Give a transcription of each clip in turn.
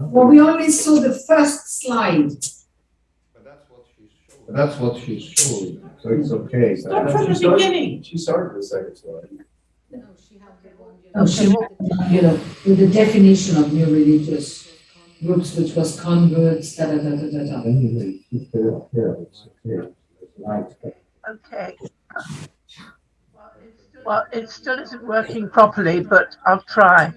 Well, we only saw the first slide. But that's what she's showing. But That's what she's showing, so it's okay. so- Start from She the started- beginning. She started the second slide. Oh, she, you know, with the definition of new religious groups, which was converts, da, da, da, da, da, da. Anyway, keep it up here, it's okay. It's nice. Okay. Well, it still isn't working properly, but I'll try.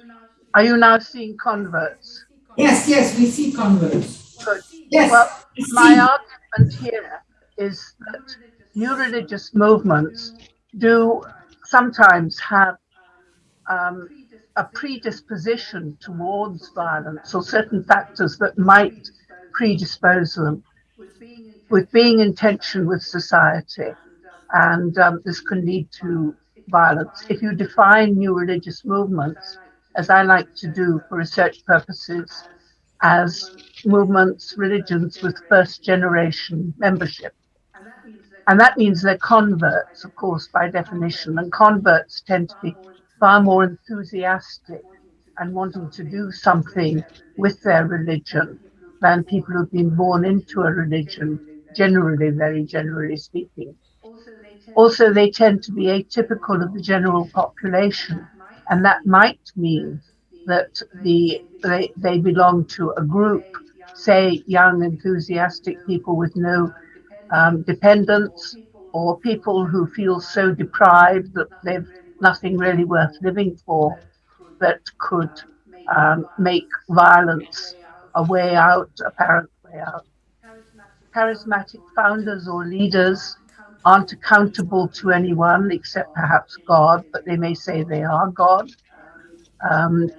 Are you now seeing converts? Yes, yes, we see converts. Good. Yes, Well, we. My argument here is that new religious movements do sometimes have um, a predisposition towards violence or certain factors that might predispose them with being in tension with society. And um, this can lead to violence. If you define new religious movements, as I like to do for research purposes, as movements, religions with first generation membership. And that means they're converts, of course, by definition. And converts tend to be far more enthusiastic and wanting to do something with their religion than people who've been born into a religion, generally, very generally speaking. Also, they tend to be atypical of the general population, and that might mean that the they, they belong to a group, say young enthusiastic people with no um, dependents, or people who feel so deprived that they've nothing really worth living for, that could um, make violence a way out, apparent way out. Charismatic founders or leaders aren't accountable to anyone except perhaps God, but they may say they are God. Um,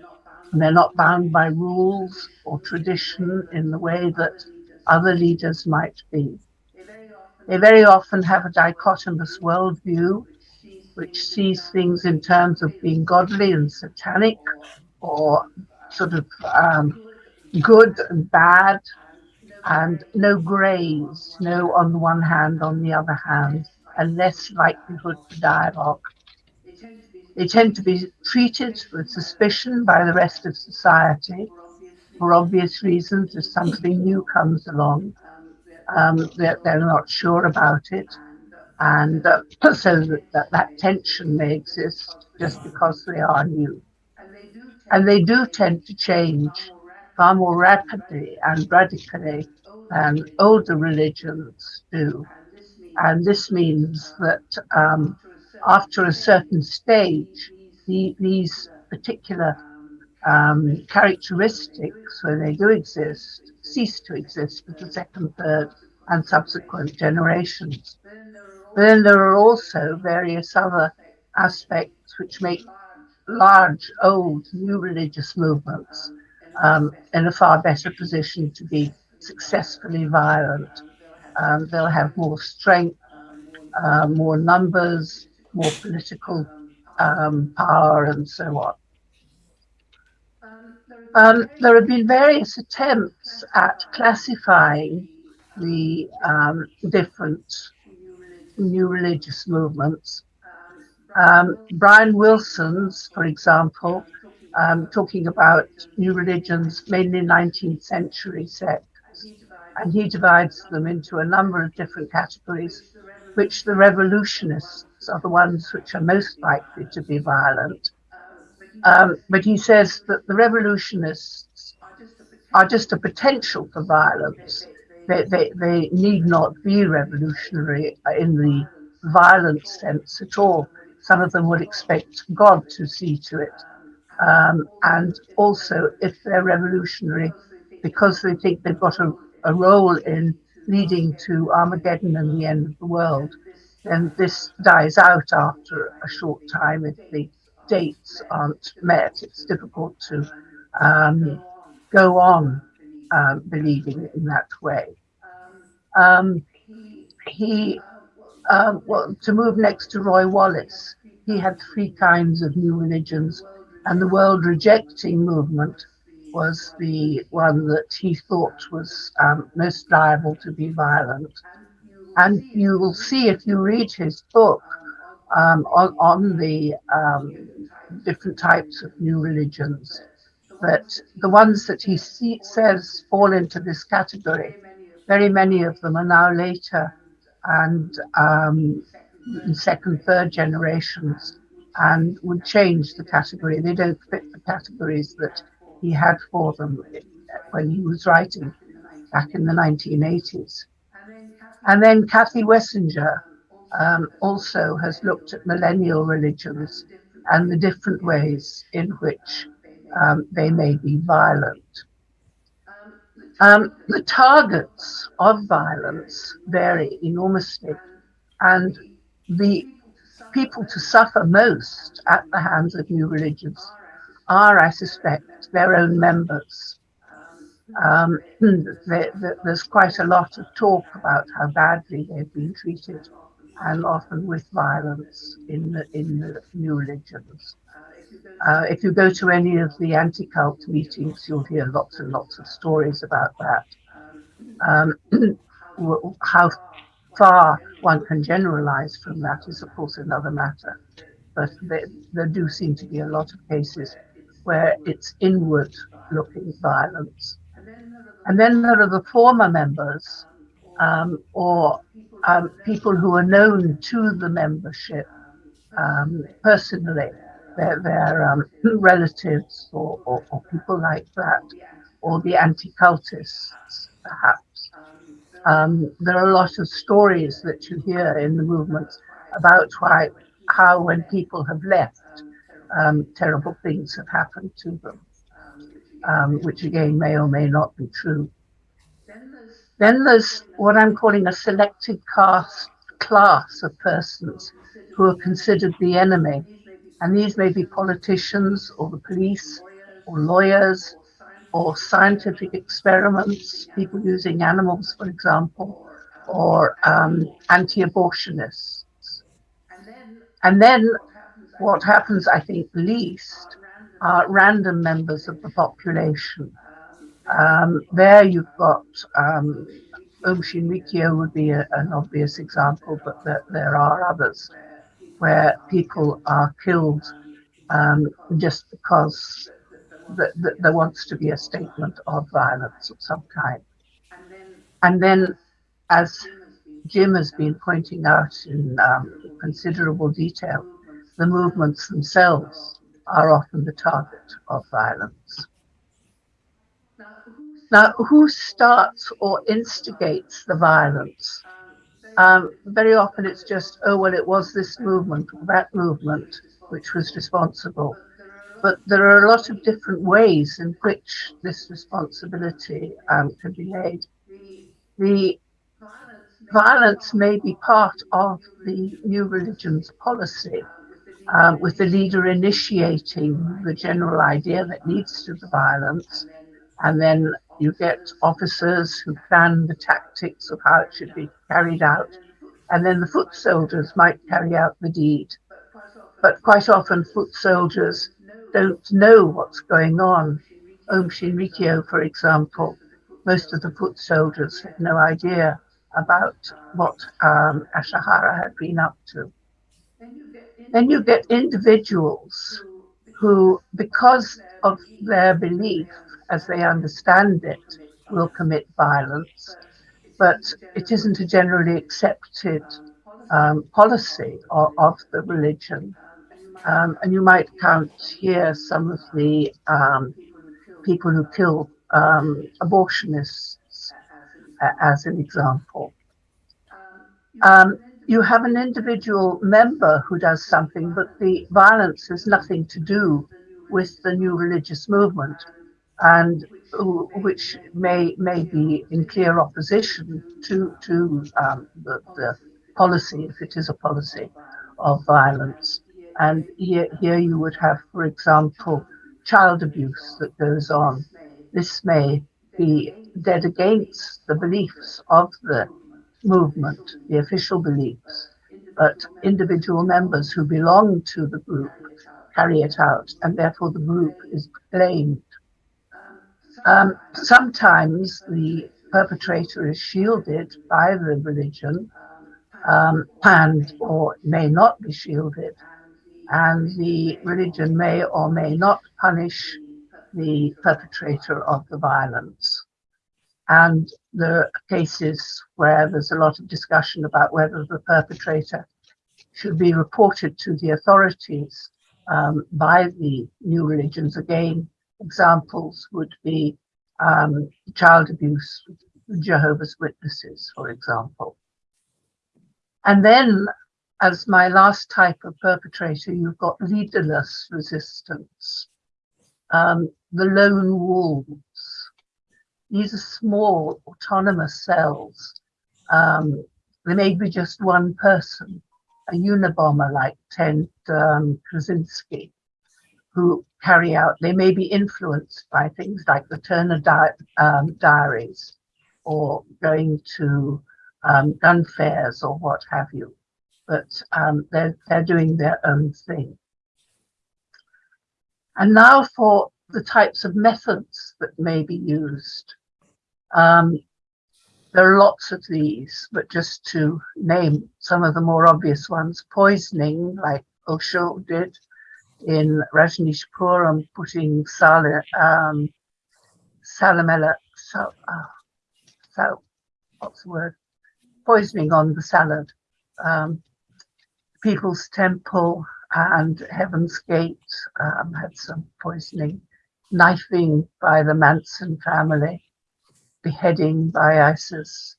they're not bound by rules or tradition in the way that other leaders might be. They very often have a dichotomous worldview, which sees things in terms of being godly and satanic, or sort of um, good and bad, and no grays, no on the one hand, on the other hand, and less likelihood for dialogue. They tend to be treated with suspicion by the rest of society for obvious reasons. If something new comes along, um, they're, they're not sure about it. And uh, so that, that, that tension may exist just because they are new. And they do tend to change far more rapidly and radically than older religions do. And this means that um, after a certain stage, the, these particular um, characteristics, when they do exist, cease to exist for the second, third, and subsequent generations. But then there are also various other aspects which make large, old, new religious movements um, in a far better position to be successfully violent. Um, they'll have more strength, uh, more numbers, more political um, power, and so on. Um, there have been various attempts at classifying the um, different new religious movements. Um, Brian Wilson's, for example, um, talking about new religions, mainly 19th century sects, and he divides them into a number of different categories, which the revolutionists are the ones which are most likely to be violent. Um, but he says that the revolutionists are just a potential for violence. They, they, they need not be revolutionary in the violent sense at all. Some of them would expect God to see to it. Um, and also, if they're revolutionary because they think they've got a, a role in leading to Armageddon and the end of the world, then this dies out after a short time if the dates aren't met. It's difficult to um, go on uh, believing in that way. Um, he, um, well, to move next to Roy Wallis, he had three kinds of new religions, and the world rejecting movement was the one that he thought was um, most liable to be violent. And you will see if you read his book um, on, on the um, different types of new religions that the ones that he see, says fall into this category, very many of them are now later and um, second, third generations and would change the category. They don't fit the categories that he had for them when he was writing back in the 1980s. And then Kathy Wessinger um, also has looked at millennial religions and the different ways in which um, they may be violent. Um, the targets of violence vary enormously, and the people to suffer most at the hands of new religions are, I suspect, their own members. Um, there's quite a lot of talk about how badly they've been treated, and often with violence in the, in the new religions. Uh, if you go to any of the anti-cult meetings, you'll hear lots and lots of stories about that. Um, how far one can generalize from that is, of course, another matter. But there, there do seem to be a lot of cases where it's inward looking violence. And then there are the former members um, or um, people who are known to the membership um, personally, their, their um, relatives or, or, or, people like that, or the anti cultists, perhaps. Um, there are a lot of stories that you hear in the movements about why, how, when people have left, um, terrible things have happened to them, um, which again may or may not be true. Then there's what I'm calling a selected cast, class of persons who are considered the enemy. And these may be politicians or the police or lawyers or scientific experiments, people using animals, for example, or um, anti abortionists. And then what happens, I think, least are random members of the population. Um, there you've got um, Aum Shinrikyo would be a, an obvious example, but there, there, are others where people are killed um, just because that, that there wants to be a statement of violence of some kind. And then, as Jim has been pointing out in um, considerable detail, the movements themselves are often the target of violence. Now, who starts or instigates the violence? Um, very often it's just, oh, well, it was this movement that movement which was responsible but there are a lot of different ways in which this responsibility um, can be laid. The violence may be part of the new religion's policy, um, with the leader initiating the general idea that leads to the violence, and then you get officers who plan the tactics of how it should be carried out, and then the foot soldiers might carry out the deed. But quite often, foot soldiers don't know what's going on. Aum Shinrikyo, for example, most of the foot soldiers had no idea about what um, Asahara had been up to. Then you get individuals who, because of their belief as they understand it, will commit violence, but it isn't a generally accepted um, policy of, of the religion. Um, and you might count here some of the um, people who kill um, abortionists uh, as an example. Um, you have an individual member who does something, but the violence has nothing to do with the new religious movement, and which may may be in clear opposition to to um, the, the policy, if it is a policy, of violence. And here, here you would have, for example, child abuse that goes on. This may be dead against the beliefs of the movement, the official beliefs, but individual members who belong to the group carry it out, and therefore the group is blamed. Um, sometimes the perpetrator is shielded by the religion um, and or may not be shielded and the religion may or may not punish the perpetrator of the violence. And there are cases where there's a lot of discussion about whether the perpetrator should be reported to the authorities um, by the new religions. Again, examples would be um, child abuse, Jehovah's Witnesses, for example. And then, as my last type of perpetrator, you've got leaderless resistance, um, the lone wolves. These are small autonomous cells. Um, they may be just one person, a Unabomber like Ted um, Kaczynski, who carry out, they may be influenced by things like the Turner di um, diaries or going to um, gun fairs or what have you. But um, they're, they're doing their own thing. And now for the types of methods that may be used. Um, there are lots of these, but just to name some of the more obvious ones, poisoning, like Osho did in Rajneeshpuram, putting sal um, salamella, sal, uh, sal, what's the word? Poisoning on the salad. Um, People's Temple and Heaven's Gate um, had some poisoning. Knifing by the Manson family beheading by ISIS,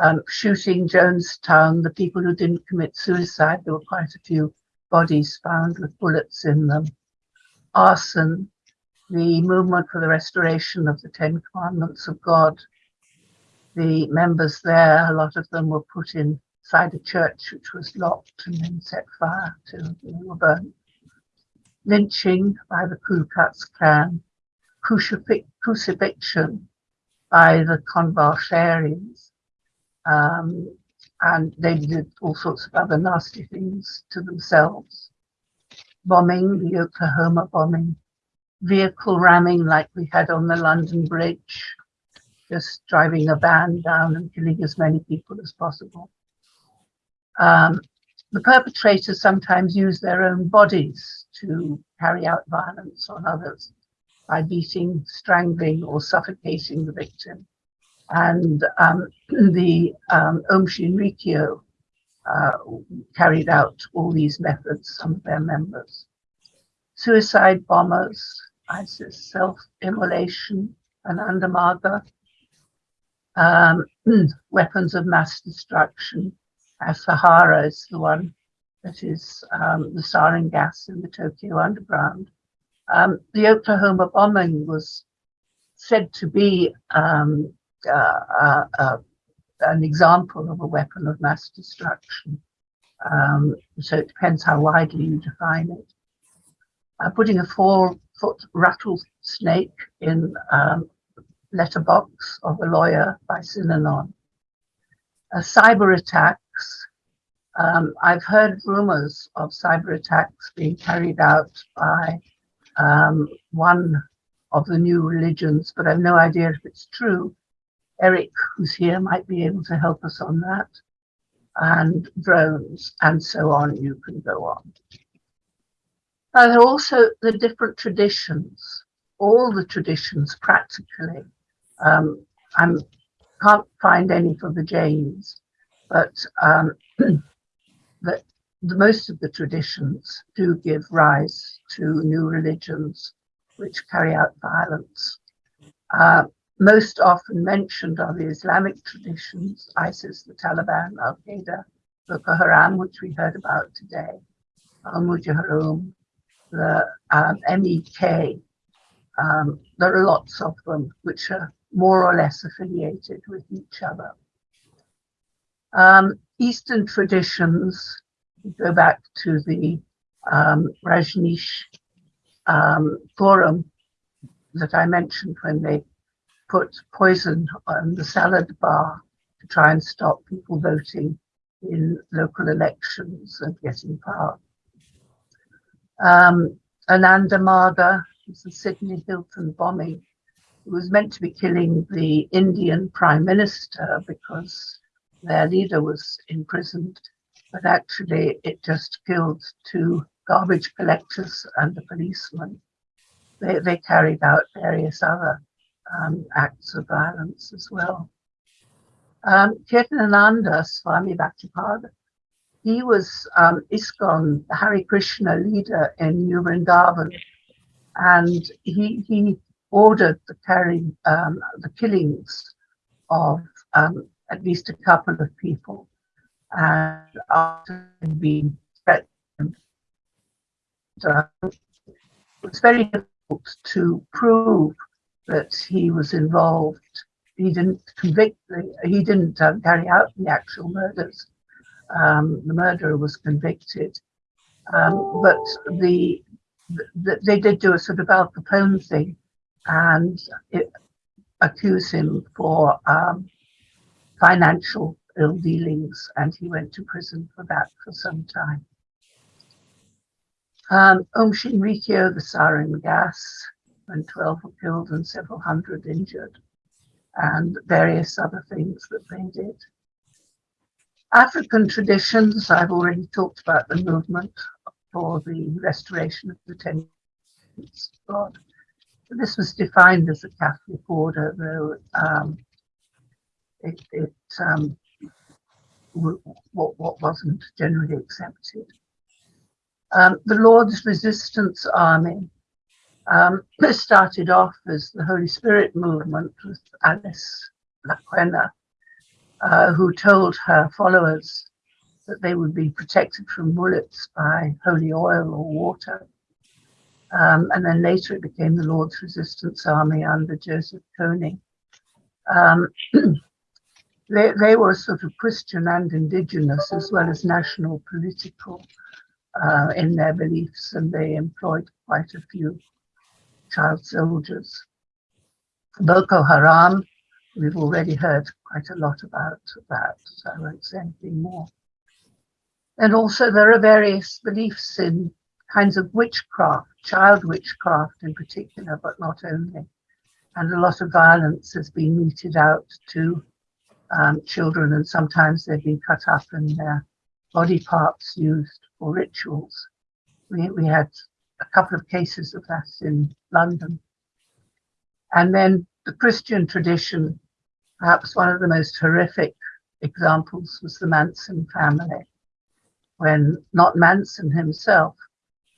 um, shooting Jonestown, the people who didn't commit suicide, there were quite a few bodies found with bullets in them, arson, the movement for the restoration of the Ten Commandments of God. The members there, a lot of them were put inside a church which was locked and then set fire to, they were burnt. Lynching by the Ku Klux Klan, crucifixion by the convalescerians. Um, and they did all sorts of other nasty things to themselves. Bombing, the Oklahoma bombing, vehicle ramming like we had on the London Bridge, just driving a van down and killing as many people as possible. Um, the perpetrators sometimes use their own bodies to carry out violence on others by beating, strangling, or suffocating the victim. And um, the um, Aum Shinrikyo uh, carried out all these methods, some of their members. Suicide bombers, ISIS self-immolation, Ananda Marga, um, weapons of mass destruction, Asahara is the one that is um, the sarin gas in the Tokyo underground. Um, the Oklahoma bombing was said to be um, uh, uh, uh, an example of a weapon of mass destruction. Um, so it depends how widely you define it. Uh, putting a four-foot rattlesnake in um, letterbox of a lawyer by Synanon. Uh, cyber attacks. Um, I've heard rumors of cyber attacks being carried out by um, one of the new religions, but I've no idea if it's true. Eric, who's here, might be able to help us on that. And drones, and so on. You can go on. Uh, there are also the different traditions, all the traditions practically. Um, I can't find any for the Jains, but um, that the, most of the traditions do give rise to new religions which carry out violence. Uh, most often mentioned are the Islamic traditions, ISIS, the Taliban, Al Qaeda, Boko Haram, which we heard about today, Al Mujahideen, the um, MEK. Um, there are lots of them which are more or less affiliated with each other. Um, Eastern traditions go back to the um, Rajneesh um, forum that I mentioned when they put poison on the salad bar to try and stop people voting in local elections and getting power. Um, Ananda Marga is the Sydney Hilton bombing. It was meant to be killing the Indian prime minister because their leader was imprisoned but actually it just killed two garbage collectors and a policeman. they, they carried out various other um, acts of violence as well. Um, Kirtanananda Swami Bhaktipada, he was um, ISKCON, the Hare Krishna leader in New Vrindavan, and he, he ordered the carrying, um, the killings of um, at least a couple of people. And after being threatened, uh, it was very difficult to prove that he was involved. He didn't convict, the, he didn't uh, carry out the actual murders. Um, the murderer was convicted. Um, but the, the, they did do a sort of Al Capone thing and it, accuse him for um, financial ill dealings, and he went to prison for that for some time. Um, Aum Shinrikyo, the sarin gas, when 12 were killed and several hundred injured, and various other things that they did. African traditions, I've already talked about the movement for the restoration of the ten God. This was defined as a Catholic order, though um, it, it um, what, what wasn't generally accepted. Um, the Lord's Resistance Army um, started off as the Holy Spirit movement with Alice Lakwena, uh, who told her followers that they would be protected from bullets by holy oil or water. Um, and then later it became the Lord's Resistance Army under Joseph Kony. Um, they, they were sort of Christian and indigenous as well as national political uh, in their beliefs, and they employed quite a few child soldiers. Boko Haram, we've already heard quite a lot about that, so I won't say anything more. And also there are various beliefs in kinds of witchcraft, child witchcraft in particular, but not only. And a lot of violence has been meted out to um, children, and sometimes they've been cut up and their body parts used for rituals. We, we had a couple of cases of that in London. And then the Christian tradition, perhaps one of the most horrific examples was the Manson family, when not Manson himself,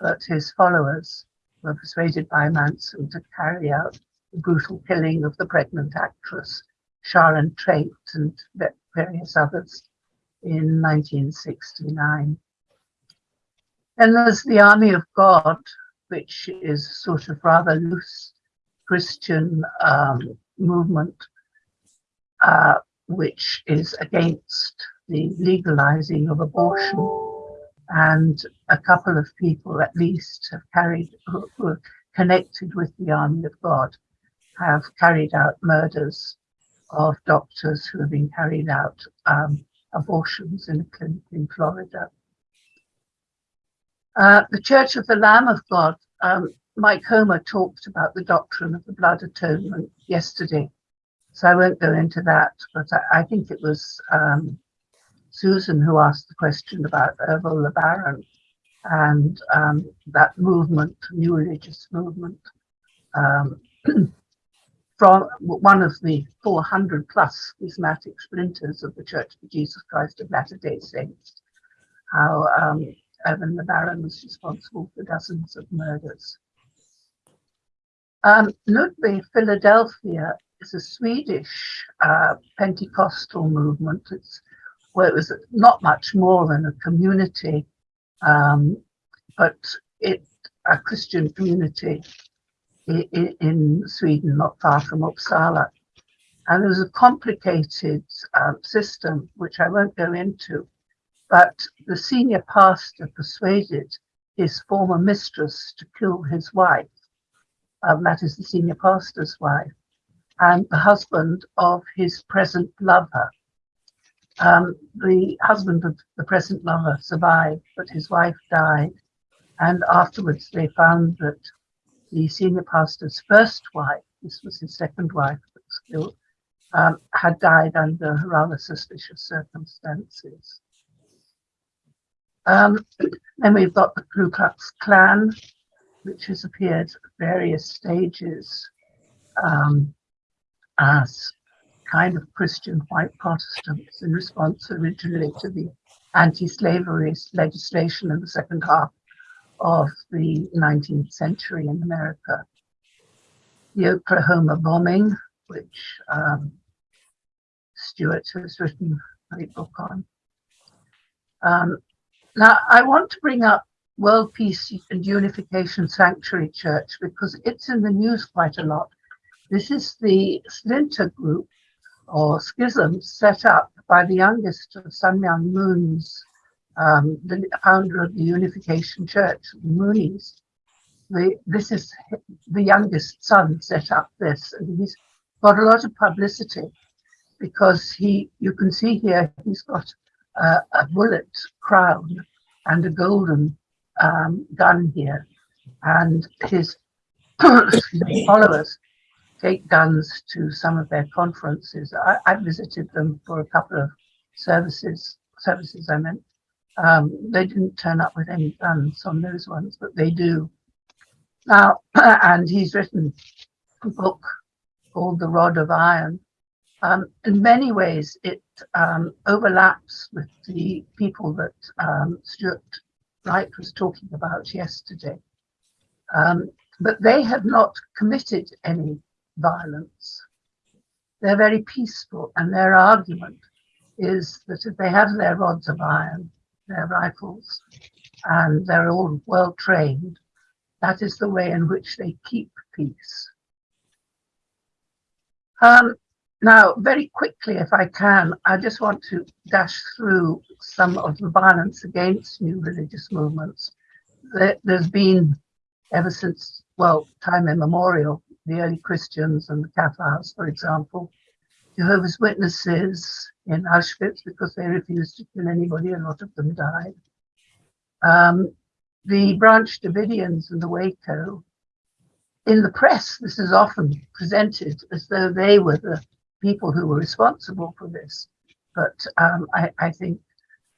but his followers were persuaded by Manson to carry out the brutal killing of the pregnant actress Sharon Tate and various others in 1969. And there's the Army of God, which is sort of rather loose Christian um, movement, uh, which is against the legalizing of abortion and a couple of people at least have carried who, who connected with the army of God have carried out murders of doctors who have been carried out um, abortions in a clinic in Florida. Uh, the Church of the Lamb of God, um, Mike Homer talked about the doctrine of the blood atonement yesterday, so I won't go into that, but I, I think it was um, Susan who asked the question about Ervil LeBaron and um, that movement, new religious movement, um, from one of the 400 plus schismatic splinters of the Church of Jesus Christ of Latter-day Saints, how um, Ervil LeBaron was responsible for dozens of murders. Um, Philadelphia is a Swedish uh, Pentecostal movement. It's where it was not much more than a community, um, but it a Christian community in, in, Sweden, not far from Uppsala. And there was a complicated um, system, which I won't go into, but the senior pastor persuaded his former mistress to kill his wife. Um, that is the senior pastor's wife, and the husband of his present lover. Um, the husband of the present lover survived, but his wife died. And afterwards, they found that the senior pastor's first wife, this was his second wife was killed, um, had died under rather suspicious circumstances. Um, then we've got the Ku Klux Klan, which has appeared at various stages um, as kind of Christian white Protestants in response originally to the anti-slavery legislation in the second half of the 19th century in America. The Oklahoma bombing, which um, Stuart has written a book on. Um, now, I want to bring up World Peace and Unification Sanctuary Church because it's in the news quite a lot. This is the splinter group or schism set up by the youngest of Sun Myung Moon's, um, the founder of the Unification Church, Moonies. The, this is the youngest son set up this, and he's got a lot of publicity because he, you can see here, he's got a bullet crown and a golden um, gun here, and his followers take guns to some of their conferences. I, I visited them for a couple of services. Services, I meant. Um, they didn't turn up with any guns on those ones, but they do now. and he's written a book called The Rod of Iron. Um, in many ways, it um, overlaps with the people that um, Stuart Wright was talking about yesterday. Um, but they have not committed any violence. They're very peaceful, and their argument is that if they have their rods of iron, their rifles, and they're all well trained, that is the way in which they keep peace. Um, now, very quickly, if I can, I just want to dash through some of the violence against new religious movements. There's been, ever since, well, time immemorial, the early Christians and the Cathars, for example, Jehovah's Witnesses in Auschwitz because they refused to kill anybody, a lot of them died. Um, the Branch Davidians and the Waco. In the press, this is often presented as though they were the people who were responsible for this. But um, I, I, think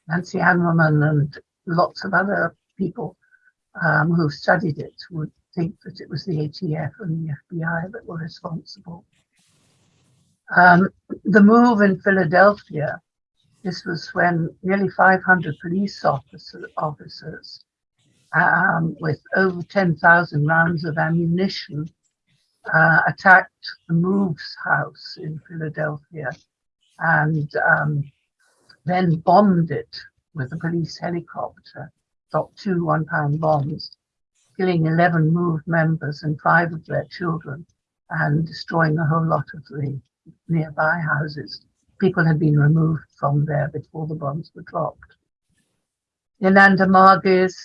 Nancy Hanselman and lots of other people um, who've studied it would think that it was the ATF and the FBI that were responsible. Um, the move in Philadelphia, this was when nearly 500 police officer, officers um, with over 10,000 rounds of ammunition uh, attacked the Moves house in Philadelphia and um, then bombed it with a police helicopter, dropped two one pound bombs, killing 11 Move members and five of their children and destroying a whole lot of the nearby houses. People had been removed from there before the bombs were dropped. Ananda Margis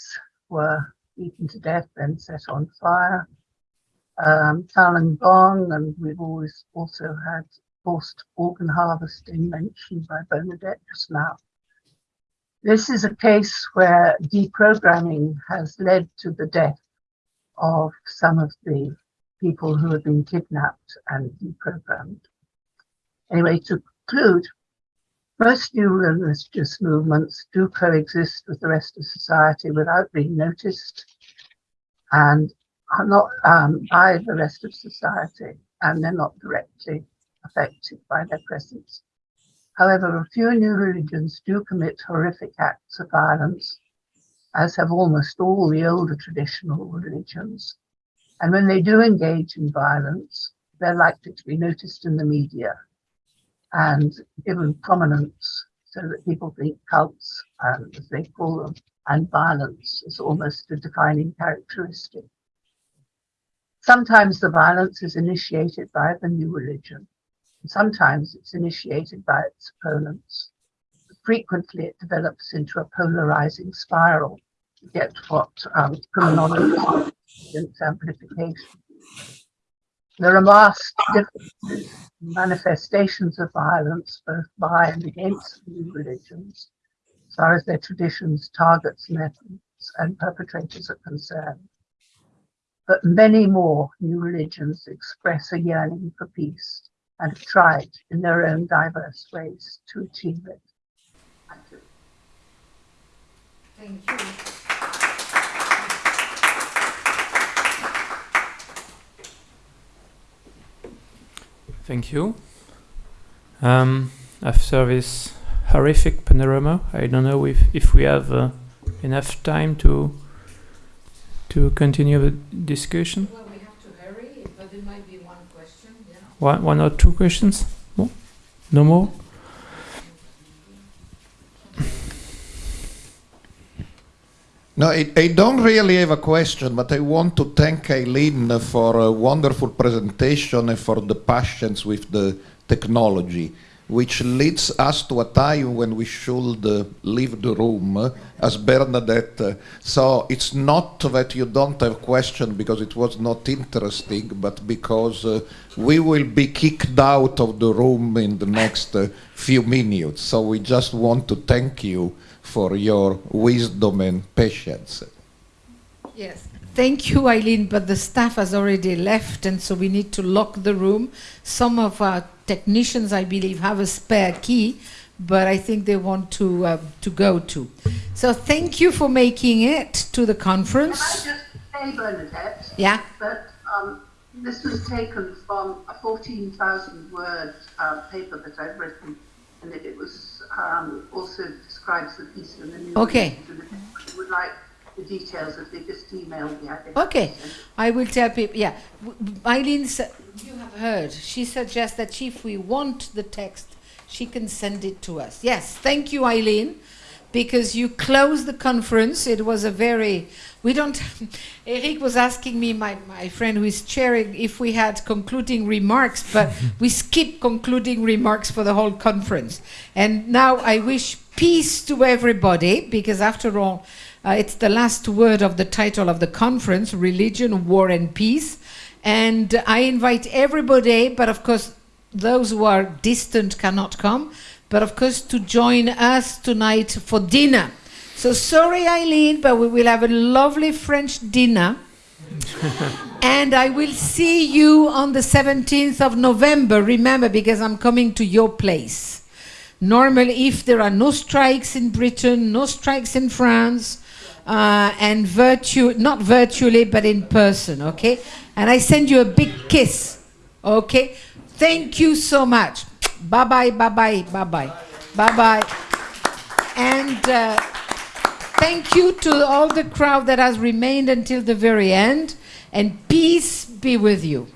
were beaten to death, then set on fire um, Falun Gong, and we've always also had forced organ harvesting mentioned by Bernadette just now. This is a case where deprogramming has led to the death of some of the people who have been kidnapped and deprogrammed. Anyway, to conclude, most new religious movements do coexist with the rest of society without being noticed and are not um, by the rest of society and they're not directly affected by their presence. However, a few new religions do commit horrific acts of violence, as have almost all the older traditional religions. And when they do engage in violence, they're likely to be noticed in the media and given prominence so that people think cults, um, as they call them, and violence is almost a defining characteristic. Sometimes the violence is initiated by the new religion. Sometimes it's initiated by its opponents. Frequently, it develops into a polarizing spiral to get what um, criminology amplification. There are vast differences manifestations of violence, both by and against new religions, as far as their traditions, targets, methods, and perpetrators are concerned but many more new religions express a yearning for peace and have tried in their own diverse ways to achieve it. Thank you. Thank you. Um, after this horrific panorama, I don't know if, if we have uh, enough time to to continue the discussion. Well, we have to hurry, but there might be one question. Yeah. One, one or two questions? No, no more? No, I, I don't really have a question, but I want to thank Eileen for a wonderful presentation and for the patience with the technology, which leads us to a time when we should uh, leave the room uh, as Bernadette. uh, so it's not that you don't have a question because it was not interesting, but because uh, we will be kicked out of the room in the next uh, few minutes. So we just want to thank you for your wisdom and patience. Yes. Thank you, Eileen, but the staff has already left, and so we need to lock the room. Some of our technicians, I believe, have a spare key, but I think they want to uh, to go to. So thank you for making it to the conference. Can I conference. just say, Bernadette, Yeah. that um, this was taken from a 14,000 word uh, paper that I've written, and it, it was um, also describes the piece in the new. Okay. If you would like the details, if they just email me, I think. Okay. I will tell people. Yeah, Eileen, you have heard. She suggests that if we want the text, she can send it to us. Yes, thank you, Eileen, because you closed the conference. It was a very. We don't. Eric was asking me, my, my friend who is chairing, if we had concluding remarks, but we skip concluding remarks for the whole conference. And now I wish peace to everybody, because after all, uh, it's the last word of the title of the conference religion, war, and peace. And I invite everybody, but of course, those who are distant cannot come, but of course, to join us tonight for dinner. So sorry, Eileen, but we will have a lovely French dinner. and I will see you on the 17th of November. Remember, because I'm coming to your place. Normally, if there are no strikes in Britain, no strikes in France, uh, and virtu not virtually, but in person, okay? And I send you a big kiss, okay? Thank you so much. Bye bye, bye bye, bye bye, bye bye. And uh, thank you to all the crowd that has remained until the very end, and peace be with you.